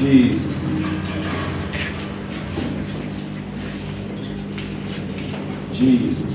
diz. Diz.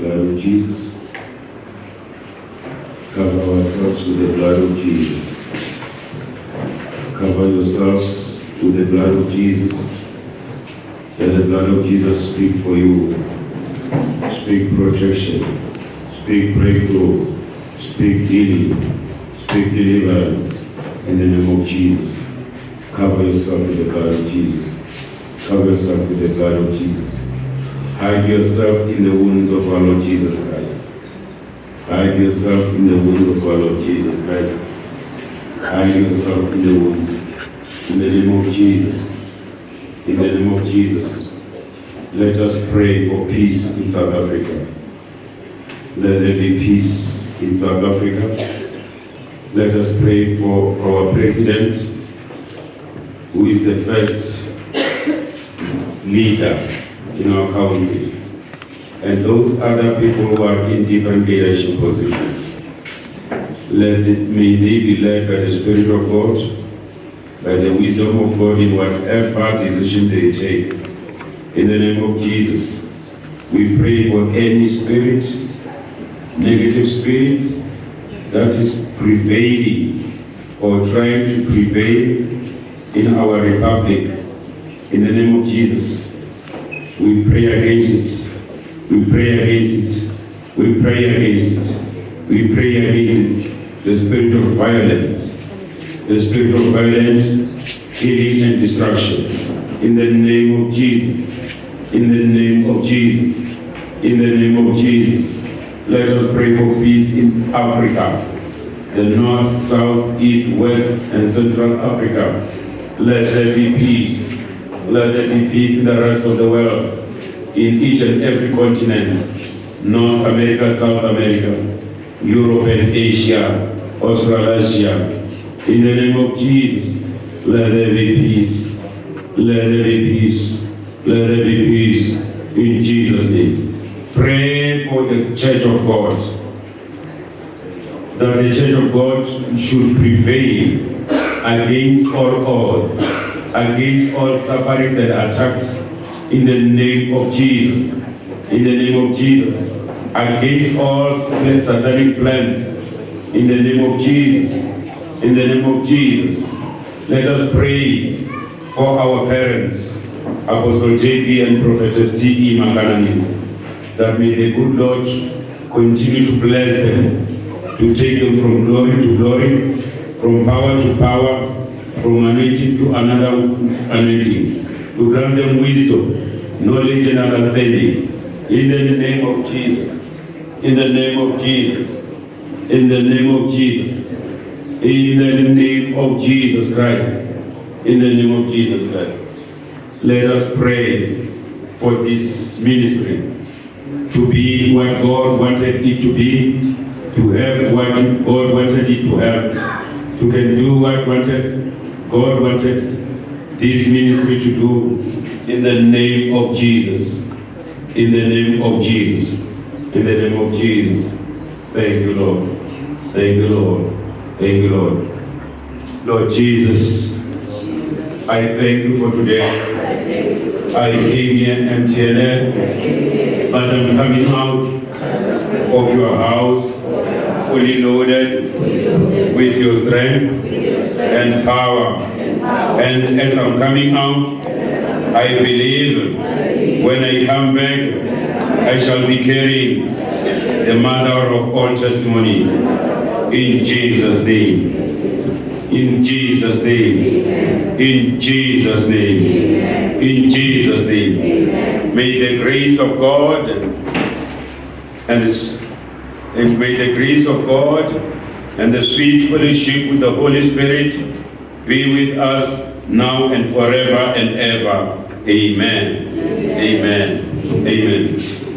Blood of Jesus. Cover ourselves with the blood of Jesus. Cover yourselves with the blood of Jesus. Let the blood of Jesus speak for you. Speak protection. Speak breakthrough. Speak healing. Speak deliverance. In the name of Jesus. Cover yourself with the blood of Jesus. Cover yourself with the blood of Jesus. Hide yourself in the wounds of our Lord Jesus Christ. Hide yourself in the wounds of our Lord Jesus Christ. Hide yourself in the wounds. In the name of Jesus. In the name of Jesus. Let us pray for peace in South Africa. Let there be peace in South Africa. Let us pray for our president, who is the first leader in our country, and those other people who are in different leadership positions. Let it, may they be led by the Spirit of God, by the wisdom of God in whatever decision they take. In the name of Jesus, we pray for any spirit, negative spirit, that is prevailing or trying to prevail in our republic. In the name of Jesus, we pray against it. We pray against it. We pray against it. We pray against it. The spirit of violence. The spirit of violence, killing and destruction. In the name of Jesus. In the name of Jesus. In the name of Jesus. Let us pray for peace in Africa. The north, south, east, west, and central Africa. Let there be peace. Let there be peace in the rest of the world, in each and every continent, North America, South America, Europe and Asia, Australasia. In the name of Jesus, let there be peace. Let there be peace. Let there be peace. In Jesus' name. Pray for the church of God. That the church of God should prevail against all odds, against all sufferings and attacks in the name of Jesus. In the name of Jesus. Against all satanic plans in the name of Jesus. In the name of Jesus. Let us pray for our parents, Apostle J.B. and Prophetess T.E. Makananis, that may the good Lord continue to bless them, to take them from glory to glory, from power to power, from anointing to another anointing, to grant them wisdom, knowledge and understanding. In the name of Jesus. In the name of Jesus. In the name of Jesus. In the name of Jesus Christ. In the name of Jesus Christ. Let us pray for this ministry to be what God wanted it to be, to have what God wanted it to have, to can do what wanted God wanted this ministry to do in the name of Jesus. In the name of Jesus. In the name of Jesus. Thank you, Lord. Thank you, Lord. Thank you, Lord. Lord Jesus, I thank you for today. I came here empty-handed, but I'm coming out of your house fully loaded with your strength and power. And as I'm coming out, I believe when I come back, I shall be carrying the mother of all testimonies. In Jesus' name. In Jesus' name. In Jesus' name. In Jesus' name. May the grace of God and, and may the grace of God and the sweet fellowship with the Holy Spirit be with us now and forever and ever. Amen. Amen. Amen.